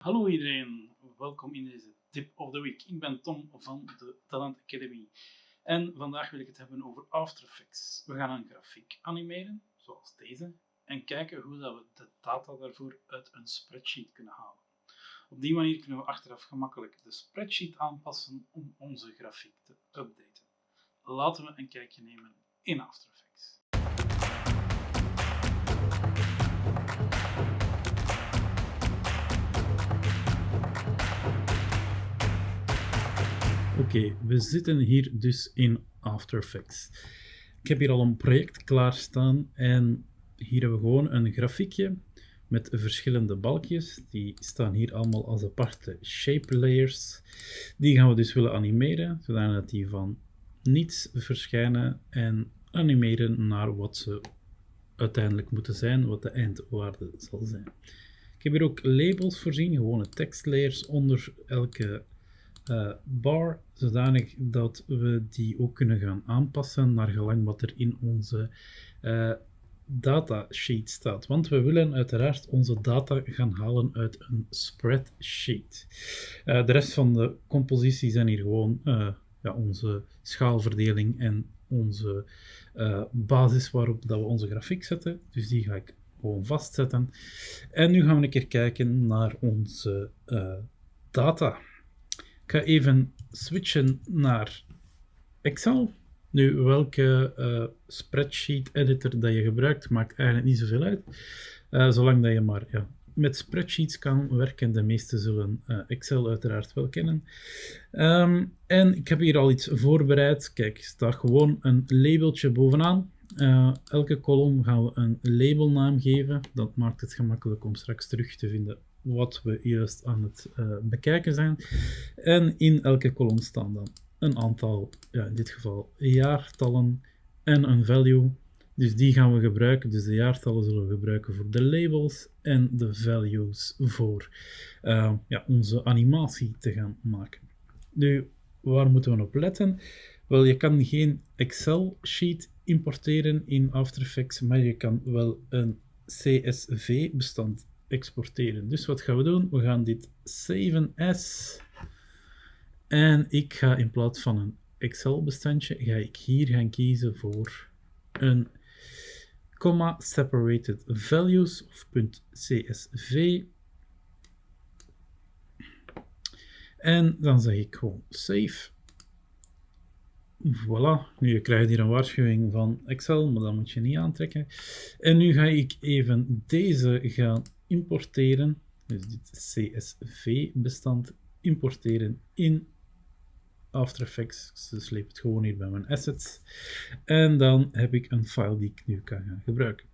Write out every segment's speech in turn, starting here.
Hallo iedereen, welkom in deze Tip of the Week. Ik ben Tom van de Talent Academy en vandaag wil ik het hebben over After Effects. We gaan een grafiek animeren, zoals deze, en kijken hoe dat we de data daarvoor uit een spreadsheet kunnen halen. Op die manier kunnen we achteraf gemakkelijk de spreadsheet aanpassen om onze grafiek te updaten. Laten we een kijkje nemen in After Effects. Oké, we zitten hier dus in After Effects. Ik heb hier al een project klaarstaan en hier hebben we gewoon een grafiekje met verschillende balkjes. Die staan hier allemaal als aparte shape layers. Die gaan we dus willen animeren, zodat die van niets verschijnen en animeren naar wat ze uiteindelijk moeten zijn, wat de eindwaarde zal zijn. Ik heb hier ook labels voorzien, gewone tekstlayers onder elke uh, bar, zodanig dat we die ook kunnen gaan aanpassen naar gelang wat er in onze uh, datasheet staat. Want we willen uiteraard onze data gaan halen uit een spreadsheet. Uh, de rest van de compositie zijn hier gewoon ja, onze schaalverdeling en onze basis waarop dat we onze grafiek zetten. Dus die ga ik gewoon vastzetten. En nu gaan we een keer kijken naar onze data. Ik ga even switchen naar Excel. Nu, welke uh, spreadsheet editor dat je gebruikt, maakt eigenlijk niet zoveel uit. Uh, zolang dat je maar met spreadsheets kan werken. De meeste zullen uh, Excel uiteraard wel kennen. Um, en ik heb hier al iets voorbereid. Kijk, staat gewoon een labeltje bovenaan. elke kolom gaan we een labelnaam geven. Dat maakt het gemakkelijk om straks terug te vinden wat we juist aan het uh, bekijken zijn. En in elke kolom staan dan een aantal, ja, in dit geval jaartallen en een value. Dus die gaan we gebruiken. Dus de jaartallen zullen we gebruiken voor de labels en de values voor uh, ja, onze animatie te gaan maken. Nu, waar moeten we op letten? Wel, je kan geen Excel-sheet importeren in After Effects, maar je kan wel een CSV-bestand exporteren. Dus wat gaan we doen? We gaan dit saven as. En ik ga in plaats van een Excel bestandje, ga ik hier gaan kiezen voor een comma separated values of .csv. En dan zeg ik gewoon save. Voilà, nu je krijgt hier een waarschuwing van Excel, maar dat moet je niet aantrekken. En nu ga ik even deze gaan importeren, dus dit CSV-bestand importeren in After Effects. Dus sleep het gewoon hier bij mijn assets. En dan heb ik een file die ik nu kan gaan gebruiken.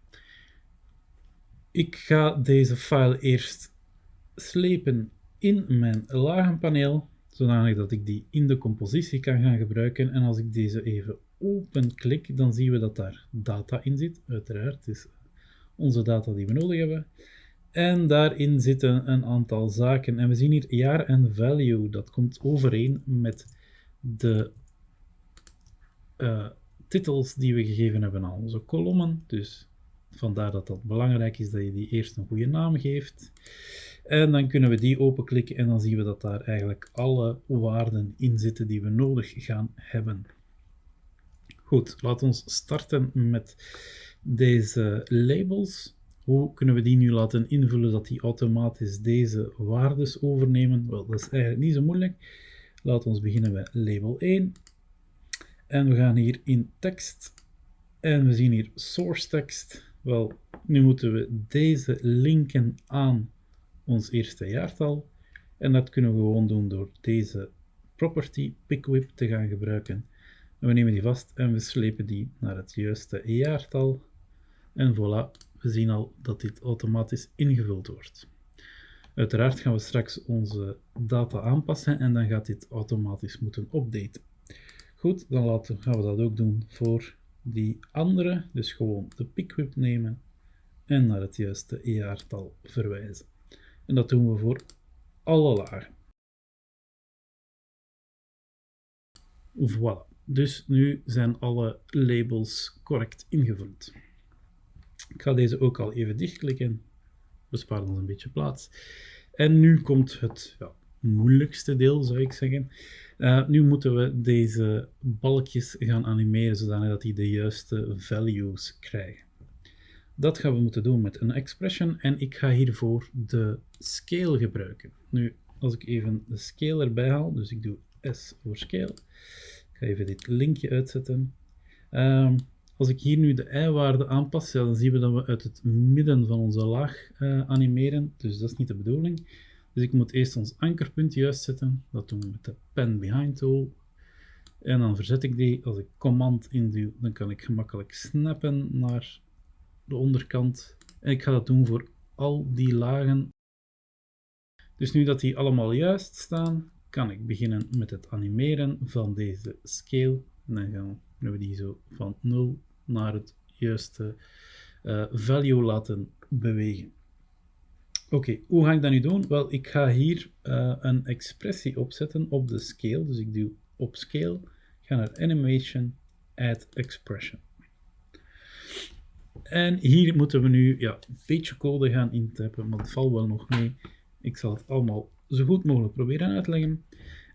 Ik ga deze file eerst slepen in mijn lagenpaneel, zodanig dat ik die in de compositie kan gaan gebruiken. En als ik deze even open klik, dan zien we dat daar data in zit. Uiteraard, het is onze data die we nodig hebben. En daarin zitten een aantal zaken. En we zien hier jaar en value. Dat komt overeen met de uh, titels die we gegeven hebben aan onze kolommen. Dus vandaar dat het belangrijk is dat je die eerst een goede naam geeft. En dan kunnen we die openklikken en dan zien we dat daar eigenlijk alle waarden in zitten die we nodig gaan hebben. Goed, laten we starten met deze labels. Hoe kunnen we die nu laten invullen dat die automatisch deze waardes overnemen? Wel, dat is eigenlijk niet zo moeilijk. Laten we beginnen bij label 1. En we gaan hier in tekst. En we zien hier source text. Wel, nu moeten we deze linken aan ons eerste jaartal. En dat kunnen we gewoon doen door deze property pickwhip te gaan gebruiken. En we nemen die vast en we slepen die naar het juiste jaartal. En voilà, we zien al dat dit automatisch ingevuld wordt. Uiteraard gaan we straks onze data aanpassen en dan gaat dit automatisch moeten updaten. Goed, dan laten, gaan we dat ook doen voor die andere. Dus gewoon de pickwhip nemen en naar het juiste jaartal verwijzen. En dat doen we voor alle lagen. Voilà. Dus nu zijn alle labels correct ingevuld. Ik ga deze ook al even dichtklikken. Bespaart ons een beetje plaats. En nu komt het ja, moeilijkste deel, zou ik zeggen. Uh, nu moeten we deze balkjes gaan animeren, zodat die de juiste values krijgen. Dat gaan we moeten doen met een expression en ik ga hiervoor de scale gebruiken. Nu, als ik even de scale erbij haal, dus ik doe S voor scale. Ik ga even dit linkje uitzetten. Um, als ik hier nu de i-waarde aanpas, dan zien we dat we uit het midden van onze laag uh, animeren. Dus dat is niet de bedoeling. Dus ik moet eerst ons ankerpunt juist zetten. Dat doen we met de pen behind tool. En dan verzet ik die. Als ik command induw, dan kan ik gemakkelijk snappen naar de onderkant. En ik ga dat doen voor al die lagen. Dus nu dat die allemaal juist staan, kan ik beginnen met het animeren van deze scale. En dan gaan we die zo van 0 naar het juiste uh, value laten bewegen. Oké, hoe ga ik dat nu doen? Wel, ik ga hier uh, een expressie opzetten op de scale. Dus ik doe op scale, ga naar animation, add expression. En hier moeten we nu ja, een beetje code gaan intypen, maar het valt wel nog mee. Ik zal het allemaal zo goed mogelijk proberen uitleggen.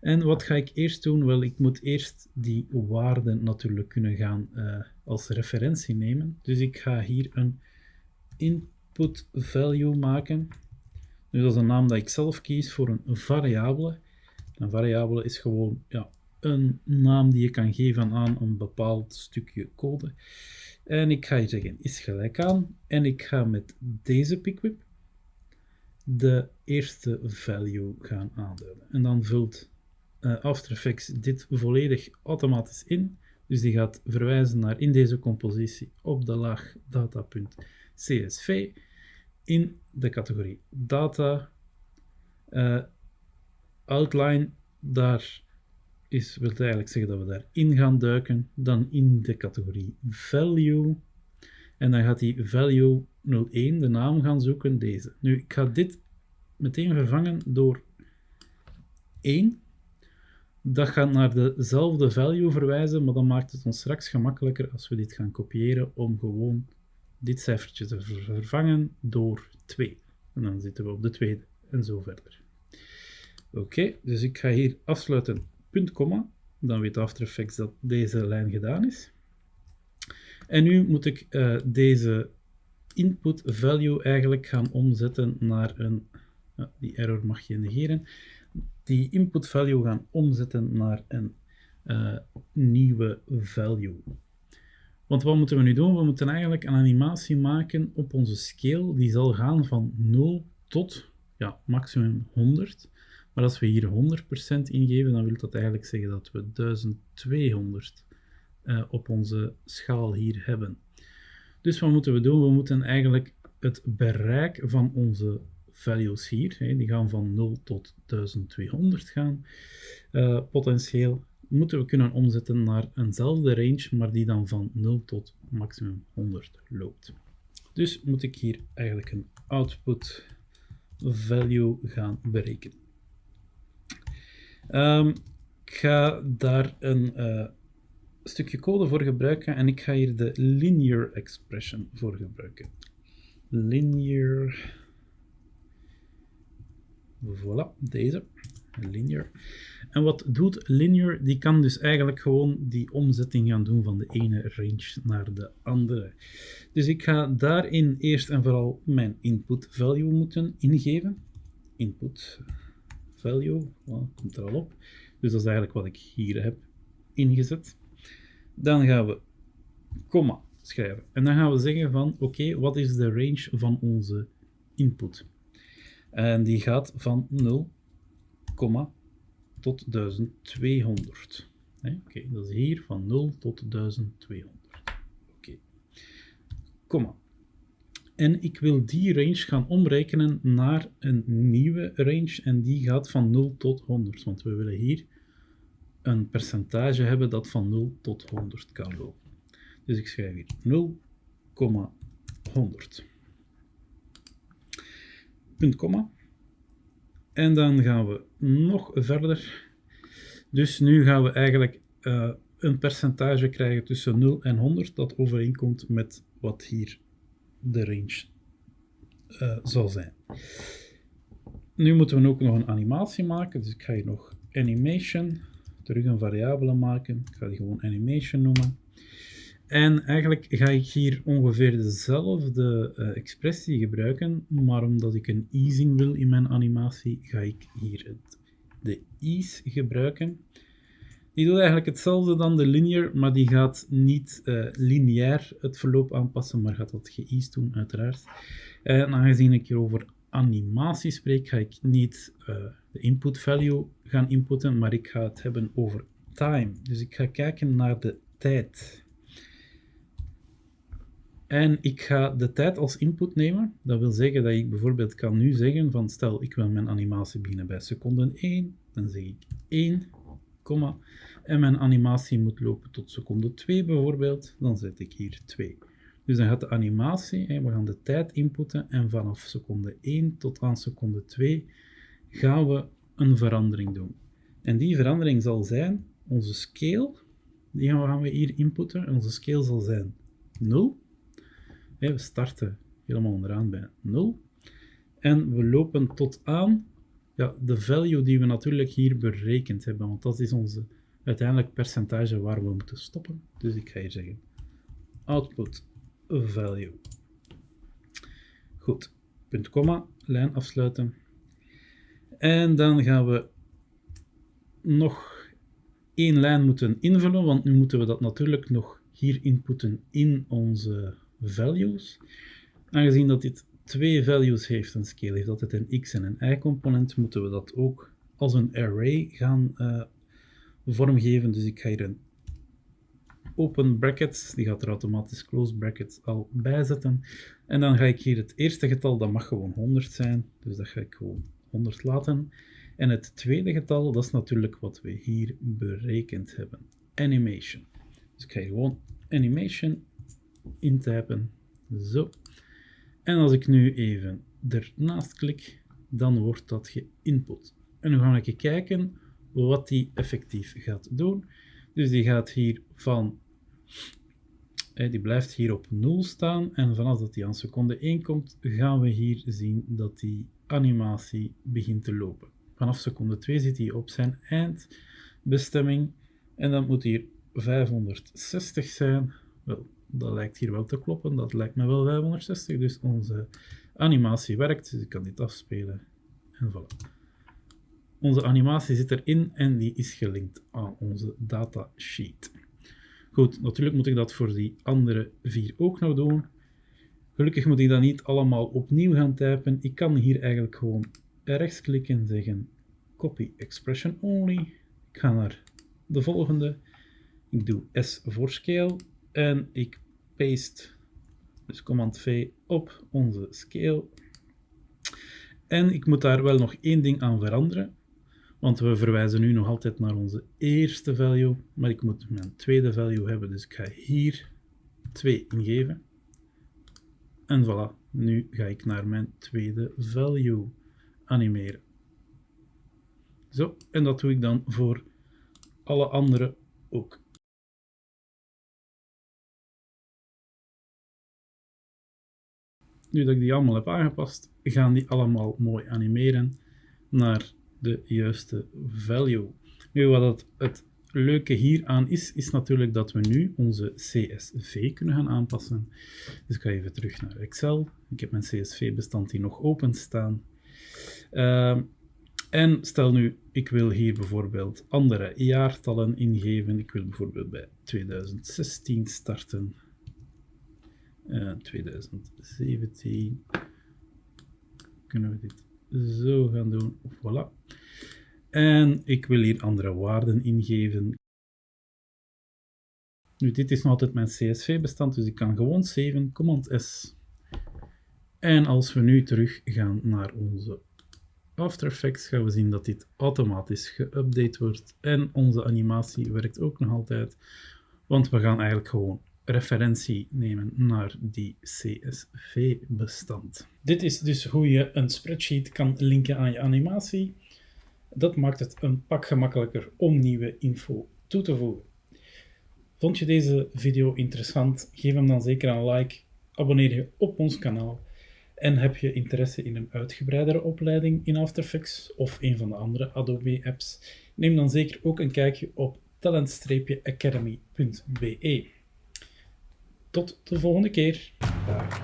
En wat ga ik eerst doen? Wel, ik moet eerst die waarden natuurlijk kunnen gaan uh, als referentie nemen. Dus ik ga hier een input value maken. Nu, dat is een naam dat ik zelf kies voor een variabele. Een variabele is gewoon ja, een naam die je kan geven aan een bepaald stukje code. En ik ga hier zeggen is gelijk aan. En ik ga met deze pickwhip de eerste value gaan aanduiden. En dan vult uh, After Effects dit volledig automatisch in. Dus die gaat verwijzen naar in deze compositie op de laag data.csv in de categorie data. Uh, outline, daar is, wil eigenlijk zeggen dat we daarin gaan duiken. Dan in de categorie value. En dan gaat die value 01 de naam gaan zoeken, deze. Nu, ik ga dit meteen vervangen door 1 dat gaat naar dezelfde value verwijzen, maar dan maakt het ons straks gemakkelijker als we dit gaan kopiëren om gewoon dit cijfertje te vervangen door 2. En dan zitten we op de tweede en zo verder. Oké, dus ik ga hier afsluiten punt, komma. Dan weet After Effects dat deze lijn gedaan is. En nu moet ik uh, deze input value eigenlijk gaan omzetten naar een... Die error mag je negeren die input value gaan omzetten naar een uh, nieuwe value. Want wat moeten we nu doen? We moeten eigenlijk een animatie maken op onze scale. Die zal gaan van 0 tot ja, maximum 100. Maar als we hier 100% ingeven, dan wil dat eigenlijk zeggen dat we 1200 uh, eh, op onze schaal hier hebben. Dus wat moeten we doen? We moeten eigenlijk het bereik van onze values hier, hè, die gaan van 0 tot 1200 gaan. Uh, potentieel moeten we kunnen omzetten naar eenzelfde range, maar die dan van 0 tot maximum 100 loopt. Dus moet ik hier eigenlijk een output value gaan berekenen. Um, ik ga daar een uh, stukje code voor gebruiken en ik ga hier de linear expression voor gebruiken. Linear Voilà, deze. Linear. En wat doet linear? Die kan dus eigenlijk gewoon die omzetting gaan doen van de ene range naar de andere. Dus ik ga daarin eerst en vooral mijn input value moeten ingeven. Input value, voilà, komt er al op. Dus dat is eigenlijk wat ik hier heb ingezet. Dan gaan we komma schrijven. En dan gaan we zeggen van, oké, wat is de range van onze input? En die gaat van 0, tot 1200. Oké, dat is hier van 0 tot 1200. Oké, komma. En ik wil die range gaan omrekenen naar een nieuwe range en die gaat van 0 tot 100, want we willen hier een percentage hebben dat van 0 tot 100 kan lopen. Dus ik schrijf hier 0,100 En dan gaan we nog verder. Dus nu gaan we eigenlijk uh, een percentage krijgen tussen 0 en 100 dat overeenkomt met wat hier de range uh, zal zijn. nu moeten we ook nog een animatie maken. Dus ik ga hier nog animation, terug een variabele maken. Ik ga die gewoon animation noemen. En eigenlijk ga ik hier ongeveer dezelfde uh, expressie gebruiken, maar omdat ik een easing wil in mijn animatie, ga ik hier het, de ease gebruiken. Die doet eigenlijk hetzelfde dan de linear, maar die gaat niet uh, lineair het verloop aanpassen, maar gaat dat geëased doen, uiteraard. En aangezien ik hier over animatie spreek, ga ik niet uh, de input value gaan inputten, maar ik ga het hebben over time. Dus ik ga kijken naar de tijd. En ik ga de tijd als input nemen. Dat wil zeggen dat ik bijvoorbeeld kan nu zeggen van stel ik wil mijn animatie beginnen bij seconde 1. Dan zeg ik 1, komma. En mijn animatie moet lopen tot seconde 2 bijvoorbeeld. Dan zet ik hier 2. Dus dan gaat de animatie, we gaan de tijd inputten en vanaf seconde 1 tot aan seconde 2 gaan we een verandering doen. En die verandering zal zijn onze scale, die gaan we hier inputten. En onze scale zal zijn 0 we starten helemaal onderaan bij 0. En we lopen tot aan ja, de value die we natuurlijk hier berekend hebben, want dat is onze uiteindelijk percentage waar we moeten stoppen. Dus ik ga hier zeggen output value. Goed, punt, komma, lijn afsluiten. En dan gaan we nog één lijn moeten invullen, want nu moeten we dat natuurlijk nog hier inputten in onze values. Aangezien dat dit twee values heeft, een scale heeft altijd een x en een y-component, moeten we dat ook als een array gaan uh, vormgeven. Dus ik ga hier een open brackets, die gaat er automatisch close brackets al bij zetten. En dan ga ik hier het eerste getal, dat mag gewoon 100 zijn, dus dat ga ik gewoon 100 laten. En het tweede getal, dat is natuurlijk wat we hier berekend hebben, animation. Dus ik ga hier gewoon animation intypen. Zo. En als ik nu even ernaast klik, dan wordt dat geïnput. En nu ga ik kijken wat die effectief gaat doen. Dus die gaat hier van, die blijft hier op 0 staan. En vanaf dat die aan seconde 1 komt, gaan we hier zien dat die animatie begint te lopen. Vanaf seconde 2 zit hij op zijn eindbestemming. En dan moet hier 560 zijn. Wel, dat lijkt hier wel te kloppen. Dat lijkt me wel 560. Dus onze animatie werkt. Dus ik kan dit afspelen. En voilà. Onze animatie zit erin en die is gelinkt aan onze datasheet. Goed, natuurlijk moet ik dat voor die andere vier ook nog doen. Gelukkig moet ik dat niet allemaal opnieuw gaan typen. Ik kan hier eigenlijk gewoon rechtsklikken en zeggen copy expression only. Ik ga naar de volgende. Ik doe S voor scale en ik paste, dus command V op onze scale. En ik moet daar wel nog één ding aan veranderen, want we verwijzen nu nog altijd naar onze eerste value, maar ik moet mijn tweede value hebben, dus ik ga hier 2 ingeven. En voilà, nu ga ik naar mijn tweede value animeren. Zo, en dat doe ik dan voor alle andere ook. Nu dat ik die allemaal heb aangepast, gaan die allemaal mooi animeren naar de juiste value. Nu, wat het, leuke hieraan is, is natuurlijk dat we nu onze CSV kunnen gaan aanpassen. Dus ik ga even terug naar Excel. Ik heb mijn CSV-bestand hier nog open staan. Uh, en stel nu, ik wil hier bijvoorbeeld andere jaartallen ingeven. Ik wil bijvoorbeeld bij 2016 starten. 2017 kunnen we dit zo gaan doen. Voilà. En ik wil hier andere waarden ingeven. Nu, dit is nog altijd mijn CSV-bestand, dus ik kan gewoon saven, command S. En als we nu terug gaan naar onze After Effects, gaan we zien dat dit automatisch geüpdate wordt. En onze animatie werkt ook nog altijd, want we gaan eigenlijk gewoon referentie nemen naar die CSV-bestand. Dit is dus hoe je een spreadsheet kan linken aan je animatie. Dat maakt het een pak gemakkelijker om nieuwe info toe te voegen. Vond je deze video interessant? Geef hem dan zeker een like, abonneer je op ons kanaal En heb je interesse in een uitgebreidere opleiding in After Effects of een van de andere Adobe apps? Neem dan zeker ook een kijkje op talent-academy.be. Tot de volgende keer. Dag.